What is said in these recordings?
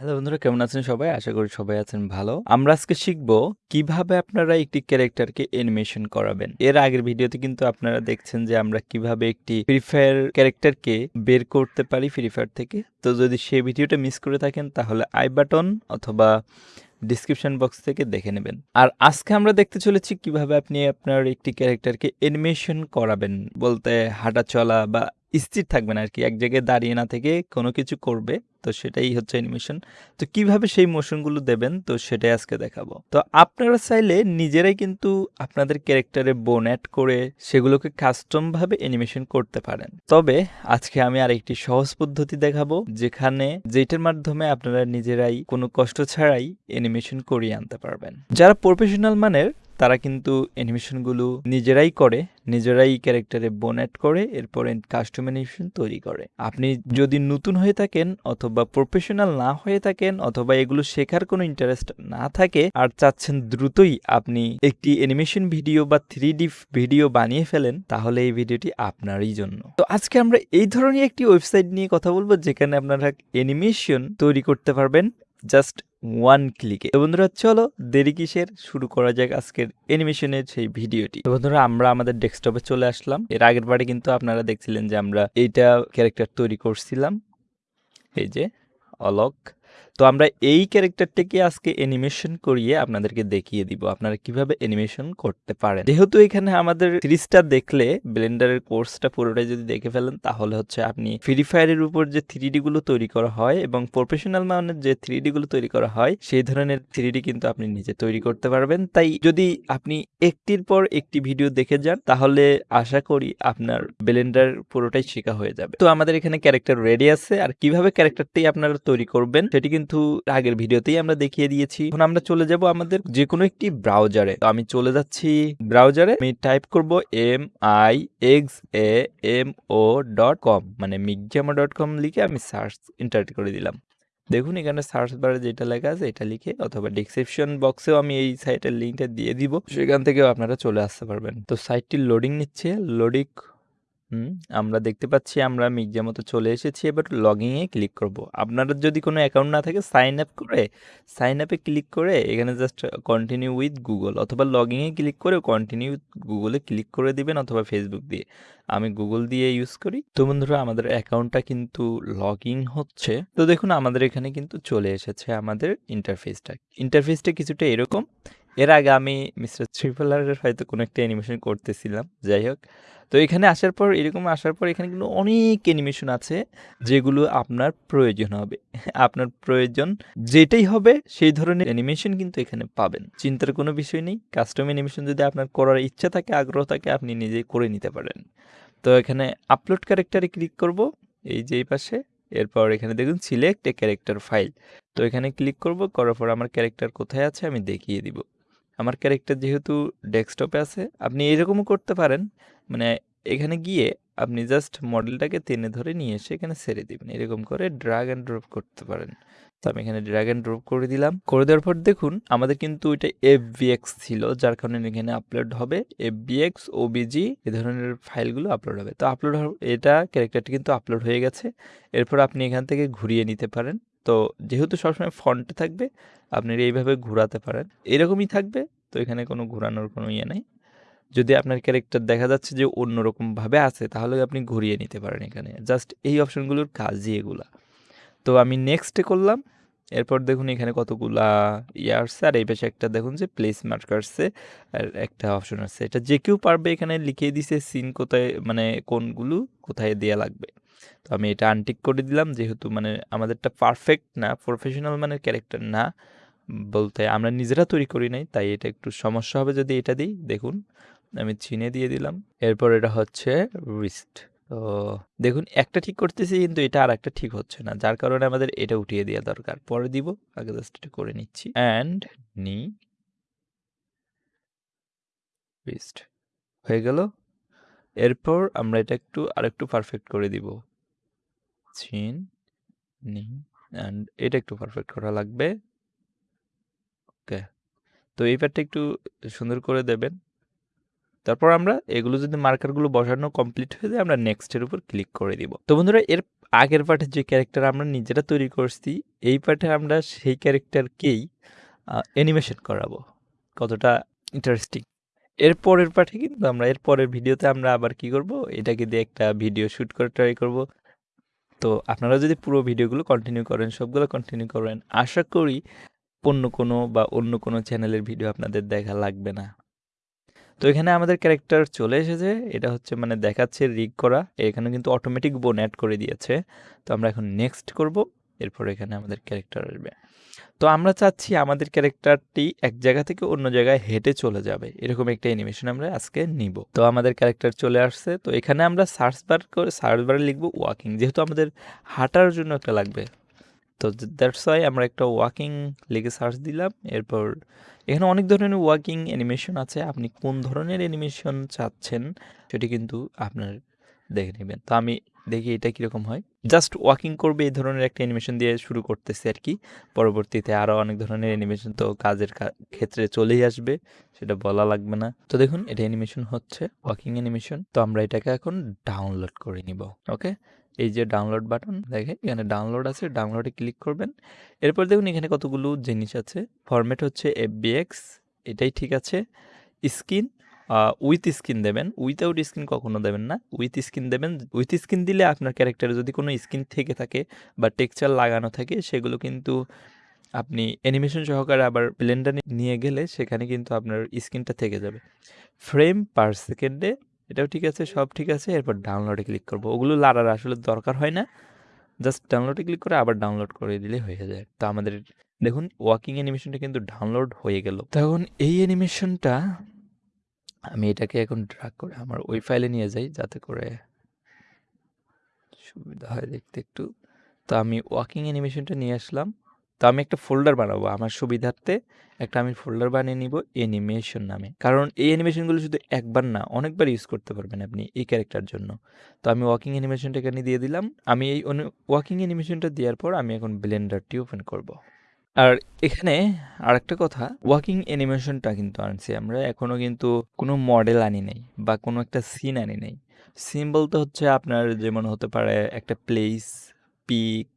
Hello বন্ধুরা, কেমন আছেন সবাই? আশা করি সবাই আছেন ভালো। আমরা আজকে শিখব কীভাবে আপনারা একটি ক্যারেক্টারকে অ্যানিমেশন করাবেন। এর আগের ভিডিওতে কিন্তু আপনারা দেখছেন যে আমরা কীভাবে একটি ফ্রি ফায়ার ক্যারেক্টারকে বের করতে পারি ফ্রি ফায়ার থেকে। তো যদি সেই ভিডিওটা মিস করে থাকেন, তাহলে আই বাটন অথবা ডিসক্রিপশন বক্স থেকে দেখে নেবেন। আর আজকে আমরা দেখতে চলেছি কীভাবে আপনি আপনার একটি ক্যারেক্টারকে অ্যানিমেশন করাবেন। বলতে হাঁটা চলা বা স্থির থাকবেন আর কি এক জায়গায় দাঁড়িয়ে না থেকে কোনো কিছু করবে। তো সেটাই হচ্ছে অ্যানিমেশন তো কীভাবে সেই মোশনগুলো দেবেন? তো সেটাই আজকে দেখাবো। তো আপনারা চাইলে নিজেরাই কিন্তু আপনাদের ক্যারেক্টারে বোন অ্যাড করে সেগুলোকে কাস্টম ভাবে অ্যানিমেশন করতে পারেন। তবে আজকে আমি আরেকটি সহজ পদ্ধতি দেখাবো, যেখানে যেটার মাধ্যমে আপনারা নিজেরাই কোনো কষ্ট ছাড়াই অ্যানিমেশন করিয়ে আনতে পারবেন। যারা প্রফেশনাল মানের তারা কিন্তু অ্যানিমেশনগুলো নিজেরাই করে, নিজেরাই ক্যারেক্টারে বোনেট করে, এরপরে কাস্টম অ্যানিমেশন তৈরি করে। আপনি যদি নতুন হয়ে থাকেন অথবা প্রফেশনাল না হয়ে থাকেন অথবা এগুলো শেখার কোনো ইন্টারেস্ট না থাকে আর চাচ্ছেন দ্রুতই আপনি একটি অ্যানিমেশন ভিডিও বা থ্রি ডি ভিডিও বানিয়ে ফেলেন, তাহলে এই ভিডিওটি আপনারই জন্য। তো আজকে আমরা এই ধরনের একটি ওয়েবসাইট নিয়ে কথা বলব, যেখানে আপনারা অ্যানিমেশন তৈরি করতে পারবেন। জাস্ট ওয়ান ক্লিকে তো বন্ধুরা, চলো দেরি কিসের? শুরু করা যাক আজকের অ্যানিমেশনের সেই ভিডিওটি তো বন্ধুরা, আমরা আমাদের ডেস্কটপে চলে আসলাম। এর আগের বারে কিন্তু আপনারা দেখছিলেন যে আমরা এইটা ক্যারেক্টার তৈরি করছিলাম। এই যে অলক তো আমরা এই ক্যারেক্টারটাকে আজকে অ্যানিমেশন করিয়ে আপনাদেরকে দেখিয়ে দিব আপনারা কীভাবে অ্যানিমেশন করতে পারেন। যেহেতু এখানে আমাদের সিরিজটা দেখলে ব্লেন্ডারের কোর্সটা পুরোটাই যদি দেখে ফেলেন, তাহলে হচ্ছে আপনি ফ্রি ফায়ারের উপর যে থ্রি গুলো তৈরি করা হয় এবং প্রফেশনাল মানের যে থ্রি গুলো তৈরি করা হয়, সেই ধরনের থ্রি কিন্তু আপনি নিজে তৈরি করতে পারবেন। তাই যদি আপনি একটির পর একটি ভিডিও দেখে যান, তাহলে আশা করি আপনার ব্লেন্ডার পুরোটাই শেখা হয়ে যাবে। তো আমাদের এখানে ক্যারেক্টার রেডি আছে। আর কীভাবে ক্যারেক্টারটি আপনারা তৈরি করবেন, সেটি কিন্তু আগের ভিডিওতেই আমরা দেখিয়ে দিয়েছি। এখন আমরা চলে যাব আমাদের যে কোনো একটি ব্রাউজারে। তো আমি চলে যাচ্ছি ব্রাউজারে। আমি টাইপ করব M I X A M O dot com মানে মিগজামা ডট কম লিখে আমি সার্চ এন্টার করে দিলাম। দেখুন এখানে সার্চ বারে যেটা লেখা আছে এটা লিখে অথবা ডিসক্রিপশন বক্সেও আমি এই সাইটের লিঙ্কটা দিয়ে দিব। সেখান থেকেও আপনারা চলে আসতে পারবেন। তো সাইটটি লোডিং নিচ্ছে। লোডিং হুম, আমরা দেখতে পাচ্ছি আমরা মির্জা মতো চলে এসেছি, এবার লগইনে ক্লিক করব। আপনাদের যদি কোনো অ্যাকাউন্ট না থাকে সাইন আপ করে সাইন আপে ক্লিক করে, এখানে জাস্ট কন্টিনিউ উইথ গুগল অথবা লগইনে ক্লিক করে কন্টিনিউ গুগলে ক্লিক করে দিবেন অথবা ফেসবুক দিয়ে। আমি গুগল দিয়ে ইউজ করি। তো বন্ধুরা, আমাদের অ্যাকাউন্টটা কিন্তু লগ ইন হচ্ছে। তো দেখুন, আমাদের এখানে কিন্তু চলে এসেছে আমাদের ইন্টারফেসটা ইন্টারফেসটা কিছুটা এরকম। এর আগে আমি মিস্টার ট্রিপলারের হয়তো কোনো একটা অ্যানিমেশন করতেছিলাম, যাই হোক। তো এখানে আসার পর, এরকম আসার পর এখানে কিন্তু অনেক অ্যানিমেশন আছে যেগুলো আপনার প্রয়োজন হবে। আপনার প্রয়োজন যেটাই হবে, সেই ধরনের অ্যানিমেশন কিন্তু এখানে পাবেন। চিন্তার কোনো বিষয় নেই। কাস্টম অ্যানিমেশন যদি আপনার করার ইচ্ছা থাকে, আগ্রহ থাকে, আপনি নিজেই করে নিতে পারেন। তো এখানে আপলোড ক্যারেক্টারে ক্লিক করব, এই যে পাশে। এরপর এখানে দেখুন সিলেক্ট এ ক্যারেক্টার ফাইল তো এখানে ক্লিক করব, করার পর আমার ক্যারেক্টার কোথায় আছে, আমি দেখিয়ে দিব। আমার ক্যারেক্টার যেহেতু ডেস্কটপে আছে, আপনি এরকমও করতে পারেন। মানে এখানে গিয়ে আপনি জাস্ট মডেলটাকে টেনে ধরে নিয়ে এসে এখানে ছেড়ে দিবেন। এরকম করে ড্রাগ অ্যান্ড ড্রপ করতে পারেন। তো আমি এখানে ড্রাগ অ্যান্ড ড্রপ করে দিলাম। করে দেওয়ার পর দেখুন, আমাদের কিন্তু ওইটা এফ ছিল, যার কারণে এখানে আপলোড হবে। এফ বিএক্স ওবিজি এ ধরনের ফাইলগুলো আপলোড হবে। তো আপলোড এটা ক্যারেক্টারটি কিন্তু আপলোড হয়ে গেছে। এরপর আপনি এখান থেকে ঘুরিয়ে নিতে পারেন। তো যেহেতু সবসময় ফন্টে থাকবে, আপনি এইভাবে ঘোরাতে পারেন। এরকমই থাকবে, তো এখানে কোনো ঘোরানোর কোনো ইয়ে নেই। যদি আপনার ক্যারেক্টার দেখা যাচ্ছে যে অন্যরকমভাবে আছে, তাহলে আপনি ঘুরিয়ে নিতে পারেন এখানে। জাস্ট এই অপশনগুলোর কাজই এগুলা। তো আমি নেক্সটে করলাম। এরপর দেখুন এখানে কতগুলা ইয়ে আসছে। আর এই পাশে একটা দেখুন যে প্লেস মার্ক আসছে। আর একটা অপশন আছে এটা যে কেউ পারবে এখানে লিখে দিছে সিন কোথায় মানে কোনগুলো কোথায় দেওয়া লাগবে। তো আমি এটা আনটিক করে দিলাম যেহেতু মানে আমাদেরটা পারফেক্ট না প্রফেশনাল মানে ক্যারেক্টার না। বলতে আমরা নিজেরা তৈরি করি নাই, তাই এটা একটু সমস্যা হবে যদি এটা দিই। দেখুন, আমি চিনে দিয়ে দিলাম। এরপর এটা হচ্ছে রিস্ট তো দেখুন, একটা ঠিক করতেছি কিন্তু এটা আর একটা ঠিক হচ্ছে না, যার কারণে আমাদের এটা উঠিয়ে দেওয়া দরকার। পরে দিব, আগে জাস্ট এটা করে নিচ্ছি। অ্যান্ড নি রিস্ট হয়ে গেল। এরপর আমরা এটা একটু আর একটু পারফেক্ট করে দিব। চিন নি। অ্যান্ড এটা একটু পারফেক্ট করা লাগবে। ওকে। তো এই প্যাডটা একটু সুন্দর করে দেবেন। তারপর আমরা এগুলো যদি মার্কারগুলো বসানো কমপ্লিট হয়ে যায়, আমরা নেক্সটের উপর ক্লিক করে দিব। তো বন্ধুরা, এর আগের পার্টের যে ক্যারেক্টার আমরা নিজেরা তৈরি করছি, এই পার্টে আমরা সেই ক্যারেক্টারকেই অ্যানিমেশন করাবো। কতটা ইন্টারেস্টিং এর পরের পার্টে কিন্তু আমরা, এর পরের ভিডিওতে আমরা আবার কি করব? এটাকে দিয়ে একটা ভিডিও শ্যুট করে ট্রাই করব। তো আপনারা যদি পুরো ভিডিওগুলো কন্টিনিউ করেন, সবগুলো কন্টিনিউ করেন, আশা করি অন্য কোনো বা অন্য কোনো চ্যানেলের ভিডিও আপনাদের দেখা লাগবে না। তো এখানে আমাদের ক্যারেক্টার চলে এসেছে, এটা হচ্ছে মানে দেখাচ্ছে রিগ করা, এখানে কিন্তু অটোমেটিক বোন অ্যাড করে দিয়েছে। তো আমরা এখন নেক্সট করব, এরপর এখানে আমাদের ক্যারেক্টার আসবে। তো আমরা চাচ্ছি আমাদের ক্যারেক্টারটি এক জায়গা থেকে অন্য জায়গায় হেঁটে চলে যাবে। এরকম একটা অ্যানিমেশন আমরা আজকে নিব। তো আমাদের ক্যারেক্টার চলে আসছে। তো এখানে আমরা সার্চ বার করে সার্চ বারে লিখব ওয়াকিং যেহেতু আমাদের হাঁটার জন্য একটা লাগবে। তো দ্যাটস ওয়াই আমরা একটা ওয়াকিং লিখে সার্চ দিলাম। এরপর এখানে অনেক ধরনের ওয়াকিং অ্যানিমেশন আছে। আপনি কোন ধরনের অ্যানিমেশন চাচ্ছেন সেটি কিন্তু আপনার দেখে নেবেন। তো আমি দেখি এটা কীরকম হয়। জাস্ট ওয়াকিং করবে এই ধরনের একটা অ্যানিমেশন দিয়ে শুরু করতেছে আর কি। পরবর্তীতে আরও অনেক ধরনের অ্যানিমেশন তো কাজের ক্ষেত্রে চলেই আসবে, সেটা বলা লাগবে না। তো দেখুন, এটা অ্যানিমেশন হচ্ছে ওয়াকিং অ্যানিমেশন তো আমরা এটাকে এখন ডাউনলোড করে নিব ওকে এই যে ডাউনলোড বাটন দেখে এখানে ডাউনলোড আছে ডাউনলোডে ক্লিক করবেন। এরপর দেখুন, এখানে কতগুলো জিনিস আছে। ফরম্যাট হচ্ছে এফবিএক্স এটাই ঠিক আছে। স্কিন উইথ স্কিন দেবেন। উইথাউট স্কিন কখনো দেবেন না। উইথ স্কিন দেবেন। উইথ স্কিন দিলে আপনার ক্যারেক্টারে যদি কোনো স্কিন থেকে থাকে বা টেক্সচার লাগানো থাকে, সেগুলো কিন্তু আপনি অ্যানিমেশন সহকারে আবার ব্লেন্ডার নিয়ে গেলে সেখানে কিন্তু আপনার স্কিনটা থেকে যাবে। ফ্রেম পার সেকেন্ডে এটাও ঠিক আছে, সব ঠিক আছে। এরপর ডাউনলোডে ক্লিক করব। ওগুলো লাড়ার আসলে দরকার হয় না। জাস্ট ডাউনলোডে ক্লিক করে আবার ডাউনলোড করে দিলে হয়ে যায়। তো আমাদের, দেখুন ওয়াকিং অ্যানিমেশনটা কিন্তু ডাউনলোড হয়ে গেল। তখন এই অ্যানিমেশনটা আমি এটাকে এখন ড্রাগ করে আমার ওই ফাইলে নিয়ে যাই যাতে করে সুবিধা হয় দেখতে একটু। তো আমি ওয়াকিং অ্যানিমেশনটা নিয়ে আসলাম। তো আমি একটা ফোল্ডার বানাবো। আমার সুবিধার্থে একটা আমি ফোল্ডার বানিয়ে নিব অ্যানিমেশন নামে। কারণ এই অ্যানিমেশনগুলো শুধু একবার না, অনেকবার ইউজ করতে পারবেন আপনি এই ক্যারেক্টার জন্য। তো আমি ওয়াকিং অ্যানিমেশনটা এখানে দিয়ে দিলাম। আমি এই ওয়াকিং অ্যানিমেশনটা দেওয়ার পর আমি এখন ব্লেন্ডারটি ওপেন করব। আর এখানে আরেকটা কথা ওয়াকিং অ্যানিমেশনটা কিন্তু আনছি আমরা এখনও কিন্তু কোনো মডেল আনি নাই বা কোনো একটা সিন আনি নাই। সিন বলতে হচ্ছে আপনার যেমন হতে পারে একটা place peak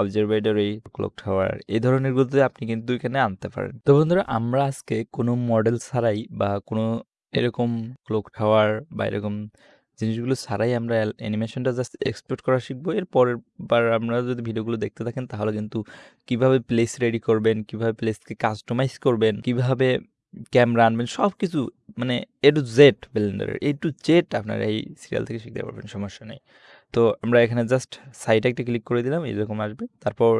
observatory clock tower এই ধরনের গুলোতে আপনি কিন্তু এখানে আনতে পারেন। তো বন্ধুরা, আমরা আজকে কোনো মডেল ছাড়াই বা কোনো এরকম ক্লক টাওয়ার বা এরকম জিনিসগুলো ছাড়াই আমরা অ্যানিমেশনটা জাস্ট এক্সপোর্ট করা শিখব। এর পরের বার আপনারা যদি ভিডিওগুলো দেখতে থাকেন, তাহলে কিন্তু কীভাবে প্লেস রেডি করবেন, কীভাবে প্লেসকে কাস্টমাইজ করবেন, কীভাবে ক্যামেরা আনবেন সব কিছু মানে এ টু জেড ব্লেন্ডারের এ টু জেড আপনারা এই সিরিয়াল থেকে শিখতে পারবেন, সমস্যা নেই। তো আমরা এখানে জাস্ট সাইডে একটা ক্লিক করে দিলাম, এরকম আসবে। তারপর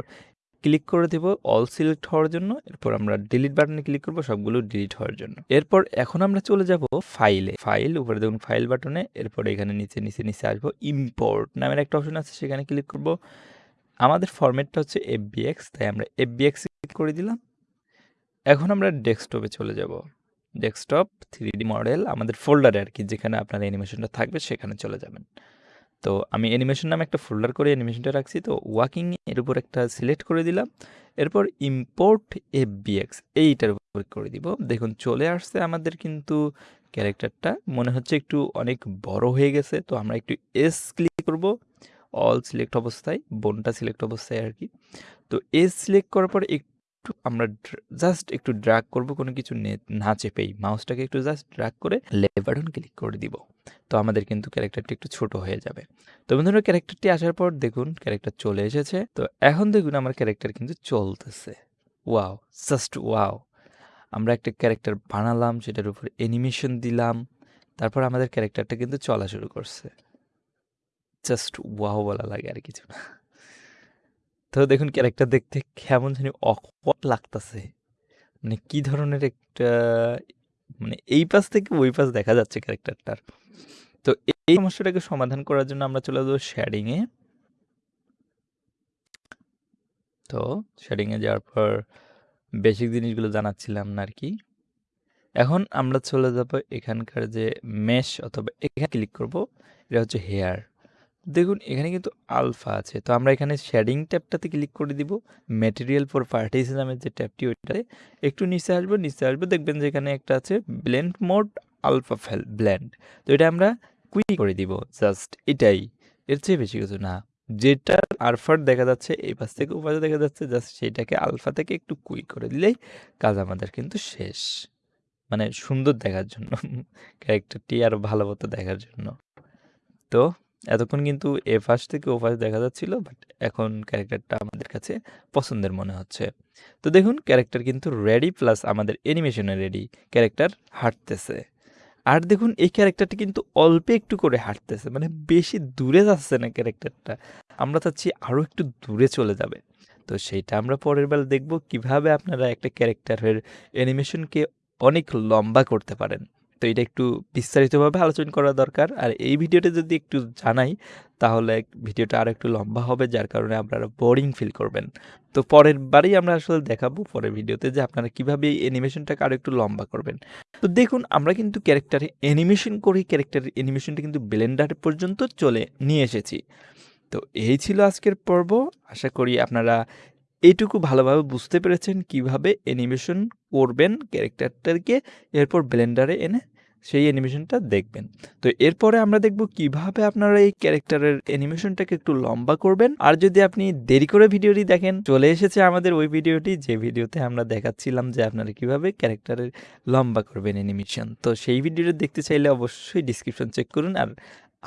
ক্লিক করে দেব অল সিলেক্ট হওয়ার জন্য। এরপর আমরা ডিলিট বাটনে ক্লিক করব, সবগুলো ডিলিট হওয়ার জন্য। এরপর এখন আমরা চলে যাব ফাইলে ফাইল উপরে দেখুন ফাইল বাটনে এরপর এখানে নিচে নিচে নিচে আসব ইম্পোর্ট নামের একটা অপশন আছে, সেখানে ক্লিক করব। আমাদের ফরম্যাটটা হচ্ছে এফ এফবিএক্স তাই আমরা এফবিএক্স ক্লিক করে দিলাম। এখন আমরা ডেস্কটপে চলে যাব। ডেস্কটপ থ্রি ডি মডেল আমাদের ফোল্ডারে আর কি, যেখানে আপনার অ্যানিমেশনটা থাকবে, সেখানে চলে যাবেন। তো আমি অ্যানিমেশন নামে একটা ফোল্ডার করে অ্যানিমেশনটা রাখছি। তো ওয়াকিং এর উপর একটা সিলেক্ট করে দিলাম। এরপর ইম্পোর্ট এফ এফবিএক্স এইটার উপর করে দিব। দেখুন, চলে আসছে আমাদের কিন্তু ক্যারেক্টারটা মনে হচ্ছে একটু অনেক বড় হয়ে গেছে। তো আমরা একটু এস ক্লিক করব। অল সিলেক্ট অবস্থায় বোনটা সিলেক্ট অবস্থায় আর কি। তো এস সিলেক্ট করার পর একটু আমরা জাস্ট একটু ড্রাগ করব, কোনো কিছু না চেপেই। মাউসটাকে একটু জাস্ট ড্রাগ করে লেফট বাটন ক্লিক করে দিব। তো আমাদের কিন্তু ক্যারেক্টারটি একটু ছোট হয়ে যাবে। তো বন্ধুরা ক্যারেক্টারটি আসার পর দেখুন ক্যারেক্টার চলে এসেছে। তো এখন দেখুন আমার ক্যারেক্টার কিন্তু চলতেছে। ওয়াও জাস্ট ওয়াও আমরা একটা ক্যারেক্টার বানালাম, সেটার উপর অ্যানিমেশন দিলাম। তারপর আমাদের ক্যারেক্টারটা কিন্তু চলা শুরু করছে। জাস্ট ওয়াও বলা লাগে আর কিছু না। তো দেখুন ক্যারেক্টার দেখতে কেমন জানি অকওয়ার্ড লাগতেছে। মানে কি ধরনের একটা মানে এই পাশ থেকে ওই পাশ দেখা যাচ্ছে ক্যারেক্টারটার তো এই সমস্যাটাকে সমাধান করার জন্য আমরা চলে যাব শেয়ারিংয়ে তো শেয়ারিংয়ে যাওয়ার পর বেসিক জিনিসগুলো জানাচ্ছিলাম না আর কি এখন আমরা চলে যাব এখানকার যে মেশ অথবা এখানে ক্লিক করব, এটা হচ্ছে হেয়ার দেখুন, এখানে কিন্তু আলফা আছে। তো আমরা এখানে শেডিং ট্যাবটাতে ক্লিক করে দিব। ম্যাটেরিয়াল ফর পার্টিস নামের যে ট্যাবটি, ওইটাতে একটু নিচে আসব। নিচে আসব, দেখবেন যে এখানে একটা আছে blend mode alpha fail blend তো এটা আমরা কুইক করে দিব। জাস্ট এটাই। এর চেয়ে বেশি কিছু না। যেটার আলফার দেখা যাচ্ছে, এই পাশ থেকে ওপাশে দেখা যাচ্ছে জাস্ট সেটাকে আলফা থেকে একটু কুই করে দিলেই কাজ আমাদের কিন্তু শেষ। মানে সুন্দর দেখার জন্য। ক্যারেক্টারটি আরও ভালো মতো দেখার জন্য। তো এতক্ষণ কিন্তু এ ফাঁস থেকে ও ফাঁস দেখা যাচ্ছিল বাট এখন ক্যারেক্টারটা আমাদের কাছে পছন্দের মনে হচ্ছে। তো দেখুন, ক্যারেক্টার কিন্তু রেডি প্লাস আমাদের অ্যানিমেশনে রেডি ক্যারেক্টার হাঁটতেছে। আর দেখুন, এই ক্যারেক্টারটি কিন্তু অল্প একটু করে হাঁটতেছে মানে বেশি দূরে যাচ্ছে না ক্যারেক্টারটা। আমরা চাচ্ছি আরও একটু দূরে চলে যাবে। তো সেইটা আমরা পরের বেলা দেখব কীভাবে আপনারা একটা ক্যারেক্টারের অ্যানিমেশনকে অনেক লম্বা করতে পারেন। তো এটা একটু বিস্তারিতভাবে আলোচনা করা দরকার। আর এই ভিডিওটা যদি একটু জানাই, তাহলে ভিডিওটা আর একটু লম্বা হবে, যার কারণে আপনারা বোরিং ফিল করবেন। তো পরের বারেই আমরা আসলে দেখাবো পরের ভিডিওতে যে আপনারা কীভাবে এই অ্যানিমেশনটাকে আরও একটু লম্বা করবেন। তো দেখুন, আমরা কিন্তু ক্যারেক্টারে অ্যানিমেশন করে ক্যারেক্টারের অ্যানিমেশনটা কিন্তু ব্লেন্ডার পর্যন্ত চলে নিয়ে এসেছি। তো এই ছিল আজকের পর্ব। আশা করি আপনারা এইটুকু ভালোভাবে বুঝতে পেরেছেন কীভাবে অ্যানিমেশন করবেন ক্যারেক্টারটাকে এরপর ব্লেন্ডারে এনে সেই অ্যানিমেশনটা দেখবেন। তো এরপরে আমরা দেখব কীভাবে আপনারা এই ক্যারেক্টারের অ্যানিমেশনটাকে একটু লম্বা করবেন। আর যদি আপনি দেরি করে ভিডিওটি দেখেন, চলে এসেছে আমাদের ওই ভিডিওটি, যে ভিডিওতে আমরা দেখাচ্ছিলাম যে আপনারা কীভাবে ক্যারেক্টারের লম্বা করবেন অ্যানিমেশন তো সেই ভিডিওটা দেখতে চাইলে অবশ্যই ডিসক্রিপশন চেক করুন। আর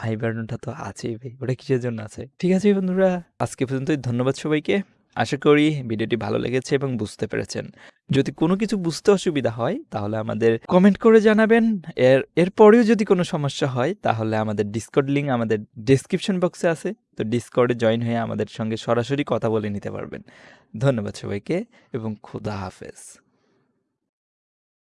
আই বাটনটা তো আছেই ভাই, ওটা কিসের জন্য আছে? ঠিক আছে বন্ধুরা, আজকে পর্যন্তই, ধন্যবাদ সবাইকে। আশা করি ভিডিওটি ভালো লেগেছে এবং বুঝতে পেরেছেন। যদি কোনো কিছু বুঝতে অসুবিধা হয়, তাহলে আমাদের কমেন্ট করে জানাবেন। এর, এরপরেও যদি কোনো সমস্যা হয়, তাহলে আমাদের ডিসকর্ড লিঙ্ক আমাদের ডিসক্রিপশন বক্সে আছে। তো ডিসকর্ডে জয়েন হয়ে আমাদের সঙ্গে সরাসরি কথা বলে নিতে পারবেন। ধন্যবাদ সবাইকে এবং খুদা হাফেজ।